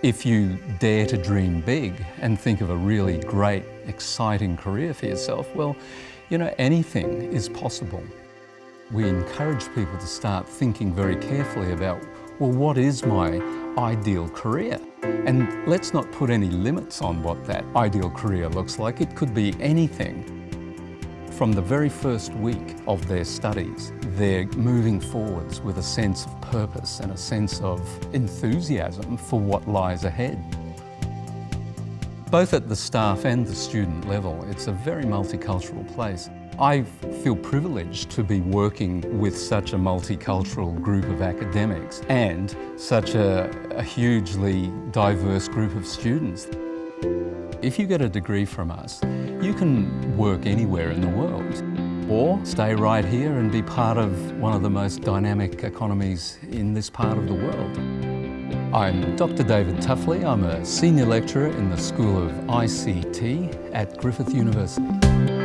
If you dare to dream big and think of a really great, exciting career for yourself, well, you know, anything is possible. We encourage people to start thinking very carefully about, well, what is my ideal career? And let's not put any limits on what that ideal career looks like. It could be anything. From the very first week of their studies, they're moving forwards with a sense of purpose and a sense of enthusiasm for what lies ahead. Both at the staff and the student level, it's a very multicultural place. I feel privileged to be working with such a multicultural group of academics and such a, a hugely diverse group of students. If you get a degree from us, you can work anywhere in the world or stay right here and be part of one of the most dynamic economies in this part of the world. I'm Dr David Tuffley. I'm a senior lecturer in the School of ICT at Griffith University.